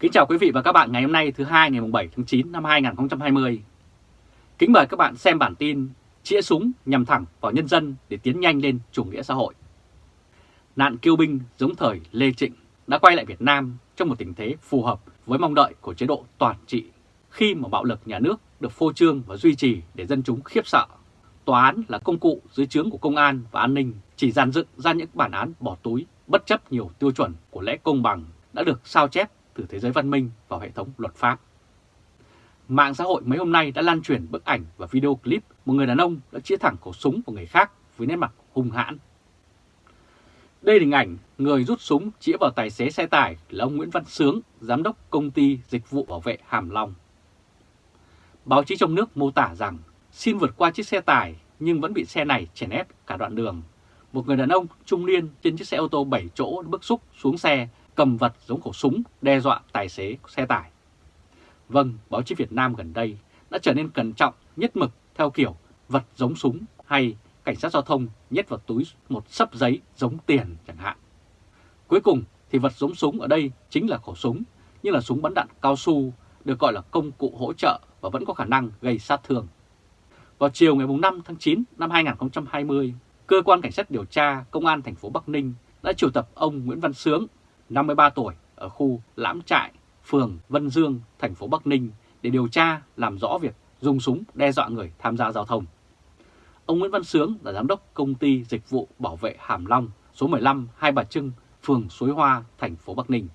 Kính chào quý vị và các bạn ngày hôm nay, thứ hai, ngày 7 tháng 9 năm 2020. Kính mời các bạn xem bản tin chĩa súng nhằm thẳng vào nhân dân để tiến nhanh lên chủ nghĩa xã hội. Nạn kiêu binh giống thời Lê Trịnh đã quay lại Việt Nam trong một tình thế phù hợp với mong đợi của chế độ toàn trị khi mà bạo lực nhà nước được phô trương và duy trì để dân chúng khiếp sợ. Tòa án là công cụ dưới trướng của công an và an ninh chỉ dàn dựng ra những bản án bỏ túi, bất chấp nhiều tiêu chuẩn của lẽ công bằng đã được sao chép từ thế giới văn minh vào hệ thống luật pháp. Mạng xã hội mấy hôm nay đã lan truyền bức ảnh và video clip một người đàn ông đã chĩa thẳng khẩu súng của người khác với nét mặt hung hãn. Đây là hình ảnh người rút súng chĩa vào tài xế xe tải là ông Nguyễn Văn Sướng, giám đốc công ty dịch vụ bảo vệ Hàm Long. Báo chí trong nước mô tả rằng xin vượt qua chiếc xe tải nhưng vẫn bị xe này chèn ép cả đoạn đường. Một người đàn ông trung niên trên chiếc xe ô tô 7 chỗ bức xúc xuống xe cầm vật giống khẩu súng đe dọa tài xế xe tải. Vâng, báo chí Việt Nam gần đây đã trở nên cẩn trọng nhất mực theo kiểu vật giống súng hay cảnh sát giao thông nhét vào túi một sấp giấy giống tiền chẳng hạn. Cuối cùng thì vật giống súng ở đây chính là khẩu súng, nhưng là súng bắn đạn cao su được gọi là công cụ hỗ trợ và vẫn có khả năng gây sát thương. Vào chiều ngày 5 tháng 9 năm 2020, Cơ quan Cảnh sát điều tra Công an thành phố Bắc Ninh đã triệu tập ông Nguyễn Văn Sướng, 53 tuổi, ở khu Lãm Trại, phường Vân Dương, thành phố Bắc Ninh để điều tra làm rõ việc dùng súng đe dọa người tham gia giao thông. Ông Nguyễn Văn Sướng là giám đốc công ty dịch vụ bảo vệ Hàm Long số 15 Hai Bà Trưng, phường Suối Hoa, thành phố Bắc Ninh.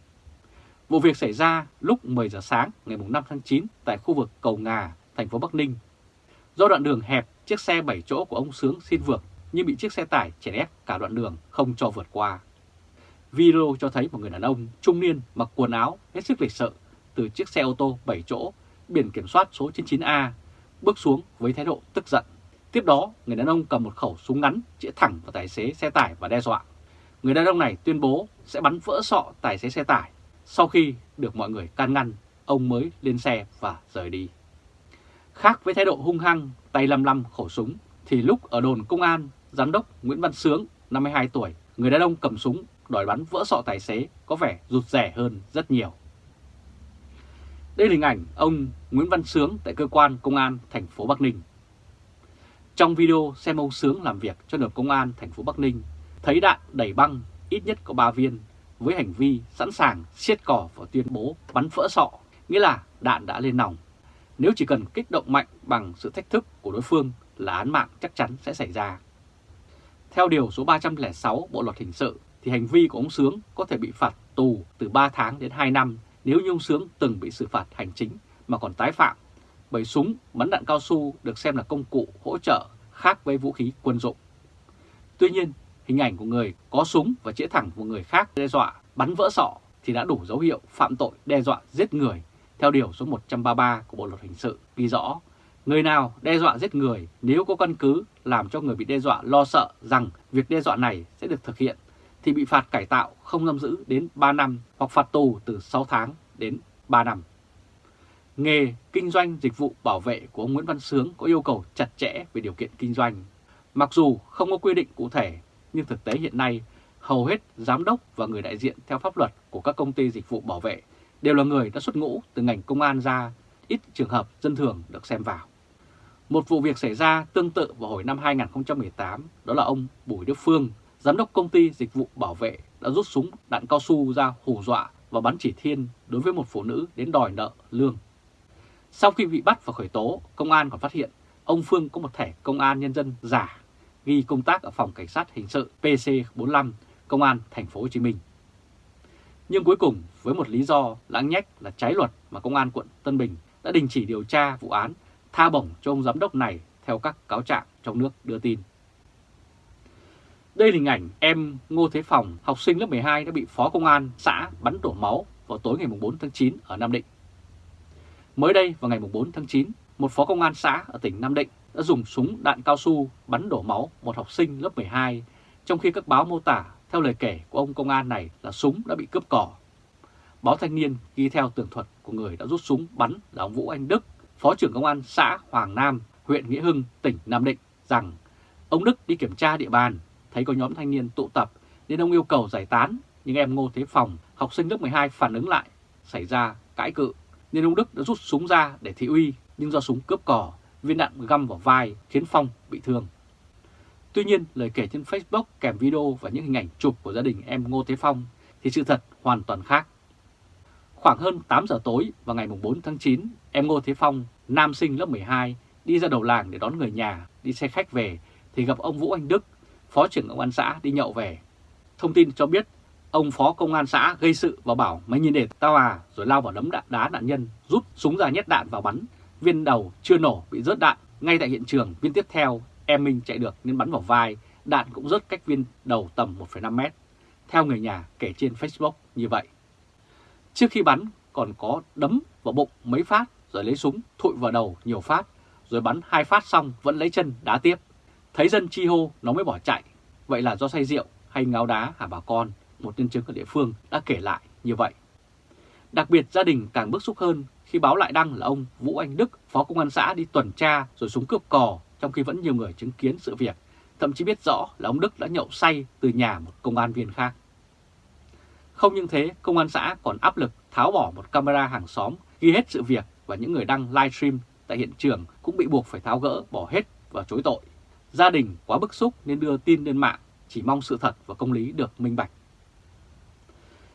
Vụ việc xảy ra lúc 10 giờ sáng ngày 5 tháng 9 tại khu vực Cầu Ngà, thành phố Bắc Ninh. Do đoạn đường hẹp, chiếc xe 7 chỗ của ông Sướng xin vượt nhưng bị chiếc xe tải chèn ép cả đoạn đường không cho vượt qua. Video cho thấy một người đàn ông trung niên mặc quần áo hết sức lịch sự từ chiếc xe ô tô 7 chỗ biển kiểm soát số 99A bước xuống với thái độ tức giận. Tiếp đó, người đàn ông cầm một khẩu súng ngắn chĩa thẳng vào tài xế xe tải và đe dọa. Người đàn ông này tuyên bố sẽ bắn vỡ sọ tài xế xe tải. Sau khi được mọi người can ngăn, ông mới lên xe và rời đi. Khác với thái độ hung hăng, tay lăm lăm khẩu súng, thì lúc ở đồn công an, giám đốc Nguyễn Văn Sướng, 52 tuổi, người đàn ông cầm súng đòi bắn vỡ sọ tài xế có vẻ rụt rẻ hơn rất nhiều. Đây là hình ảnh ông Nguyễn Văn Sướng tại cơ quan công an thành phố Bắc Ninh. Trong video xem ông Sướng làm việc cho được công an thành phố Bắc Ninh, thấy đạn đẩy băng ít nhất có 3 viên với hành vi sẵn sàng siết cỏ và tuyên bố bắn vỡ sọ, nghĩa là đạn đã lên nòng. Nếu chỉ cần kích động mạnh bằng sự thách thức của đối phương là án mạng chắc chắn sẽ xảy ra. Theo Điều số 306 Bộ Luật Hình sự thì hành vi của ông Sướng có thể bị phạt tù từ 3 tháng đến 2 năm nếu như ông Sướng từng bị xử phạt hành chính mà còn tái phạm. Bởi súng bắn đạn cao su được xem là công cụ hỗ trợ khác với vũ khí quân dụng. Tuy nhiên, hình ảnh của người có súng và chĩa thẳng một người khác đe dọa bắn vỡ sọ thì đã đủ dấu hiệu phạm tội đe dọa giết người theo Điều số 133 của Bộ Luật Hình sự ghi rõ Người nào đe dọa giết người nếu có căn cứ làm cho người bị đe dọa lo sợ rằng việc đe dọa này sẽ được thực hiện thì bị phạt cải tạo không giam giữ đến 3 năm hoặc phạt tù từ 6 tháng đến 3 năm. Nghề kinh doanh dịch vụ bảo vệ của ông Nguyễn Văn Sướng có yêu cầu chặt chẽ về điều kiện kinh doanh. Mặc dù không có quy định cụ thể, nhưng thực tế hiện nay hầu hết giám đốc và người đại diện theo pháp luật của các công ty dịch vụ bảo vệ đều là người đã xuất ngũ từ ngành công an ra, ít trường hợp dân thường được xem vào. Một vụ việc xảy ra tương tự vào hồi năm 2018, đó là ông Bùi Đức Phương, giám đốc công ty dịch vụ bảo vệ đã rút súng đạn cao su ra hù dọa và bắn chỉ thiên đối với một phụ nữ đến đòi nợ lương. Sau khi bị bắt và khởi tố, công an còn phát hiện ông Phương có một thẻ công an nhân dân giả ghi công tác ở phòng cảnh sát hình sự PC45 công an thành phố Hồ Chí Minh. Nhưng cuối cùng với một lý do lãng nhách là trái luật mà công an quận Tân Bình đã đình chỉ điều tra vụ án tha bổng cho ông giám đốc này theo các cáo trạng trong nước đưa tin. Đây là hình ảnh em Ngô Thế Phòng, học sinh lớp 12 đã bị phó công an xã bắn đổ máu vào tối ngày 4 tháng 9 ở Nam Định. Mới đây vào ngày 4 tháng 9, một phó công an xã ở tỉnh Nam Định đã dùng súng đạn cao su bắn đổ máu một học sinh lớp 12, trong khi các báo mô tả theo lời kể của ông công an này là súng đã bị cướp cỏ. Báo Thanh niên ghi theo tường thuật của người đã rút súng bắn là ông Vũ Anh Đức, Phó trưởng Công an xã Hoàng Nam, huyện Nghĩa Hưng, tỉnh Nam Định rằng ông Đức đi kiểm tra địa bàn, thấy có nhóm thanh niên tụ tập nên ông yêu cầu giải tán, nhưng em Ngô Thế Phòng, học sinh lớp 12 phản ứng lại xảy ra cãi cự, nên ông Đức đã rút súng ra để thị uy, nhưng do súng cướp cỏ, viên đạn găm vào vai khiến Phong bị thương. Tuy nhiên, lời kể trên Facebook kèm video và những hình ảnh chụp của gia đình em Ngô Thế Phong thì sự thật hoàn toàn khác. Khoảng hơn 8 giờ tối vào ngày 4 tháng 9, em Ngô Thế Phong, nam sinh lớp 12, đi ra đầu làng để đón người nhà, đi xe khách về thì gặp ông Vũ Anh Đức, phó trưởng công an xã đi nhậu về. Thông tin cho biết ông phó công an xã gây sự và bảo mày nhìn để tao à rồi lao vào đấm đạn đá nạn nhân, rút súng ra nhét đạn vào bắn. Viên đầu chưa nổ bị rớt đạn, ngay tại hiện trường viên tiếp theo em Minh chạy được nên bắn vào vai, đạn cũng rớt cách viên đầu tầm 1,5 mét. Theo người nhà kể trên Facebook như vậy. Trước khi bắn còn có đấm vào bụng mấy phát rồi lấy súng thụi vào đầu nhiều phát, rồi bắn hai phát xong vẫn lấy chân đá tiếp. Thấy dân chi hô nó mới bỏ chạy. Vậy là do say rượu hay ngáo đá hả bà con, một nhân chứng ở địa phương đã kể lại như vậy. Đặc biệt gia đình càng bức xúc hơn khi báo lại đăng là ông Vũ Anh Đức, phó công an xã đi tuần tra rồi súng cướp cò trong khi vẫn nhiều người chứng kiến sự việc, thậm chí biết rõ là ông Đức đã nhậu say từ nhà một công an viên khác. Không những thế, công an xã còn áp lực tháo bỏ một camera hàng xóm ghi hết sự việc và những người đăng livestream tại hiện trường cũng bị buộc phải tháo gỡ bỏ hết và chối tội. Gia đình quá bức xúc nên đưa tin lên mạng, chỉ mong sự thật và công lý được minh bạch.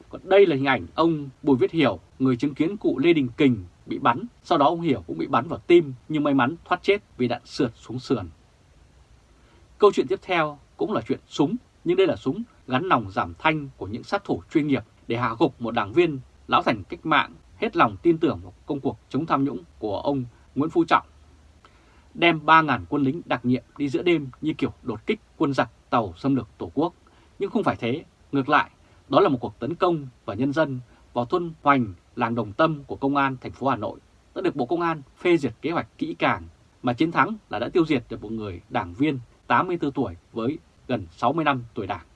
Còn đây là hình ảnh ông Bùi Viết Hiểu, người chứng kiến cụ Lê Đình Kình bị bắn. Sau đó ông Hiểu cũng bị bắn vào tim nhưng may mắn thoát chết vì đạn sượt xuống sườn. Câu chuyện tiếp theo cũng là chuyện súng, nhưng đây là súng gắn nòng giảm thanh của những sát thủ chuyên nghiệp để hạ gục một đảng viên lão thành cách mạng hết lòng tin tưởng vào công cuộc chống tham nhũng của ông Nguyễn Phú Trọng. Đem 3.000 quân lính đặc nhiệm đi giữa đêm như kiểu đột kích quân giặc tàu xâm lược Tổ quốc. Nhưng không phải thế, ngược lại, đó là một cuộc tấn công và nhân dân vào thôn Hoành, làng Đồng Tâm của Công an thành phố Hà Nội đã được Bộ Công an phê duyệt kế hoạch kỹ càng mà chiến thắng là đã tiêu diệt được một người đảng viên 84 tuổi với gần 60 năm tuổi đảng.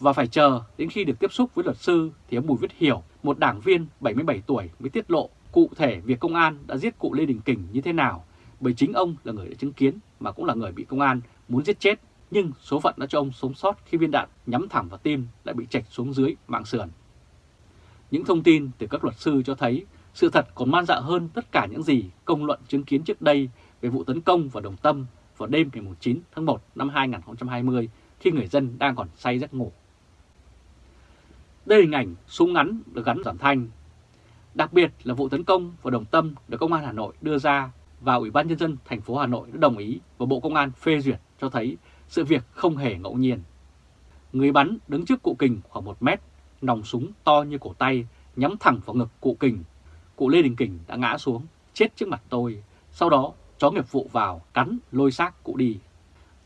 Và phải chờ đến khi được tiếp xúc với luật sư thì ông Bùi Viết Hiểu, một đảng viên 77 tuổi mới tiết lộ cụ thể việc công an đã giết cụ Lê Đình Kình như thế nào bởi chính ông là người đã chứng kiến mà cũng là người bị công an muốn giết chết nhưng số phận đã cho ông sống sót khi viên đạn nhắm thẳng vào tim lại bị chạch xuống dưới mạng sườn. Những thông tin từ các luật sư cho thấy sự thật còn man dạ hơn tất cả những gì công luận chứng kiến trước đây về vụ tấn công vào Đồng Tâm vào đêm ngày 9 tháng 1 năm 2020 khi người dân đang còn say giấc ngủ. Đây là hình ảnh súng ngắn được gắn giảm thanh. Đặc biệt là vụ tấn công vào Đồng Tâm được Công an Hà Nội đưa ra và Ủy ban Nhân dân thành phố Hà Nội đã đồng ý và Bộ Công an phê duyệt cho thấy sự việc không hề ngẫu nhiên. Người bắn đứng trước cụ kình khoảng 1 mét, nòng súng to như cổ tay, nhắm thẳng vào ngực cụ kình. Cụ Lê Đình Kình đã ngã xuống, chết trước mặt tôi. Sau đó, chó nghiệp vụ vào, cắn, lôi xác cụ đi.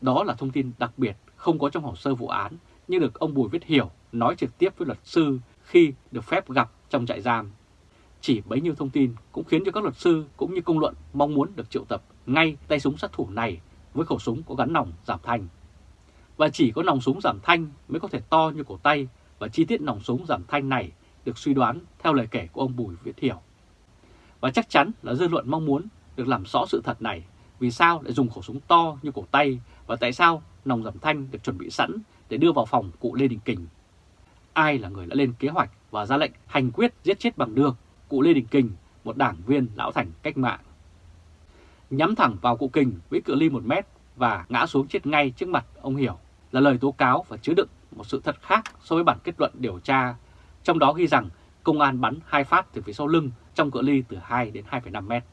Đó là thông tin đặc biệt không có trong hồ sơ vụ án, nhưng được ông Bùi Viết Hiểu nói trực tiếp với luật sư khi được phép gặp trong trại giam. Chỉ bấy nhiêu thông tin cũng khiến cho các luật sư cũng như công luận mong muốn được triệu tập ngay tay súng sát thủ này với khẩu súng có gắn nòng giảm thanh. Và chỉ có nòng súng giảm thanh mới có thể to như cổ tay và chi tiết nòng súng giảm thanh này được suy đoán theo lời kể của ông Bùi Viết Hiểu. Và chắc chắn là dư luận mong muốn được làm rõ sự thật này vì sao lại dùng khẩu súng to như cổ tay và tại sao nòng giảm thanh được chuẩn bị sẵn để đưa vào phòng cụ Lê Đình Kình. Ai là người đã lên kế hoạch và ra lệnh hành quyết giết chết bằng đường cụ Lê Đình Kình, một đảng viên lão thành cách mạng nhắm thẳng vào cụ Kình với cự ly 1 mét và ngã xuống chết ngay trước mặt ông Hiểu là lời tố cáo và chứa đựng một sự thật khác so với bản kết luận điều tra, trong đó ghi rằng công an bắn hai phát từ phía sau lưng trong cự ly từ 2 đến 2,5 mét.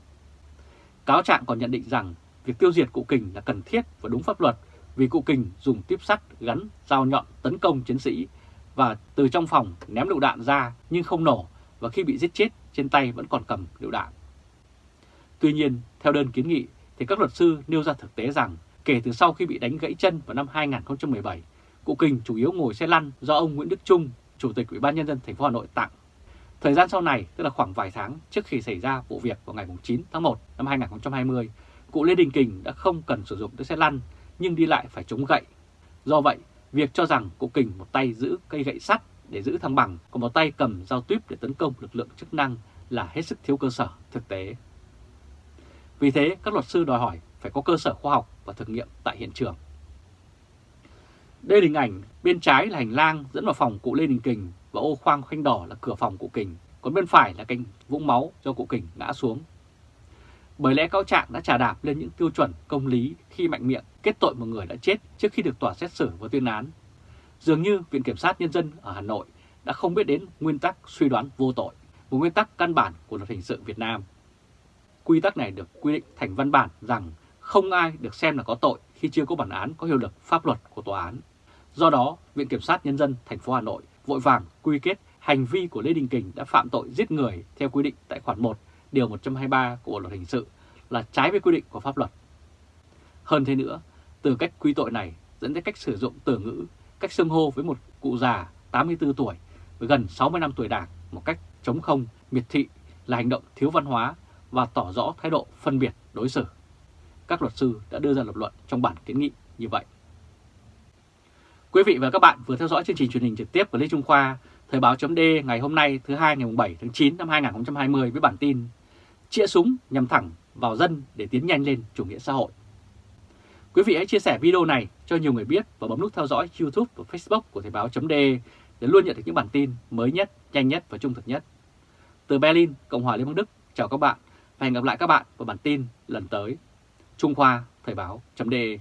Cáo trạng còn nhận định rằng việc tiêu diệt cụ Kình là cần thiết và đúng pháp luật vì cụ Kình dùng tiếp sắt gắn dao nhọn tấn công chiến sĩ và từ trong phòng ném lựu đạn ra nhưng không nổ và khi bị giết chết trên tay vẫn còn cầm lựu đạn. Tuy nhiên, theo đơn kiến nghị thì các luật sư nêu ra thực tế rằng kể từ sau khi bị đánh gãy chân vào năm 2017, cụ Kình chủ yếu ngồi xe lăn do ông Nguyễn Đức Trung, Chủ tịch Ủy ban Nhân dân thành phố Hà Nội tặng. Thời gian sau này, tức là khoảng vài tháng trước khi xảy ra vụ việc vào ngày 9 tháng 1 năm 2020, cụ Lê Đình Kình đã không cần sử dụng tới xe lăn nhưng đi lại phải chống gậy. Do vậy, việc cho rằng cụ Kình một tay giữ cây gậy sắt để giữ thăng bằng, còn một tay cầm dao tuyếp để tấn công lực lượng chức năng là hết sức thiếu cơ sở thực tế. Vì thế, các luật sư đòi hỏi phải có cơ sở khoa học và thực nghiệm tại hiện trường. Đây là hình ảnh bên trái là hành lang dẫn vào phòng cụ Lê Đình Kình và ô khoang khoanh đỏ là cửa phòng cụ Kình. còn bên phải là cạnh vũng máu do cụ kình ngã xuống. Bởi lẽ cáo trạng đã trả đạp lên những tiêu chuẩn công lý khi mạnh miệng kết tội một người đã chết trước khi được tòa xét xử và tuyên án. Dường như Viện Kiểm sát Nhân dân ở Hà Nội đã không biết đến nguyên tắc suy đoán vô tội, một nguyên tắc căn bản của luật hình sự Việt Nam. Quy tắc này được quy định thành văn bản rằng không ai được xem là có tội khi chưa có bản án có hiệu lực pháp luật của tòa án. Do đó, Viện Kiểm sát Nhân dân thành phố Hà Nội vội vàng quy kết hành vi của Lê Đình Kình đã phạm tội giết người theo quy định tại khoản 1, điều 123 của Bộ luật hình sự là trái với quy định của pháp luật. Hơn thế nữa, từ cách quy tội này dẫn đến cách sử dụng từ ngữ, cách xưng hô với một cụ già 84 tuổi với gần 60 năm tuổi đảng một cách chống không, miệt thị là hành động thiếu văn hóa và tỏ rõ thái độ phân biệt đối xử. Các luật sư đã đưa ra lập luận trong bản kiến nghị như vậy. Quý vị và các bạn vừa theo dõi chương trình truyền hình trực tiếp của Lê Trung Khoa, Thời báo chấm ngày hôm nay thứ hai ngày 7 tháng 9 năm 2020 với bản tin Chĩa súng nhằm thẳng vào dân để tiến nhanh lên chủ nghĩa xã hội. Quý vị hãy chia sẻ video này cho nhiều người biết và bấm nút theo dõi YouTube và Facebook của Thời báo.de để luôn nhận được những bản tin mới nhất, nhanh nhất và trung thực nhất. Từ Berlin, Cộng hòa Liên bang Đức, chào các bạn và hẹn gặp lại các bạn vào bản tin lần tới. Trung Khoa Thời báo.de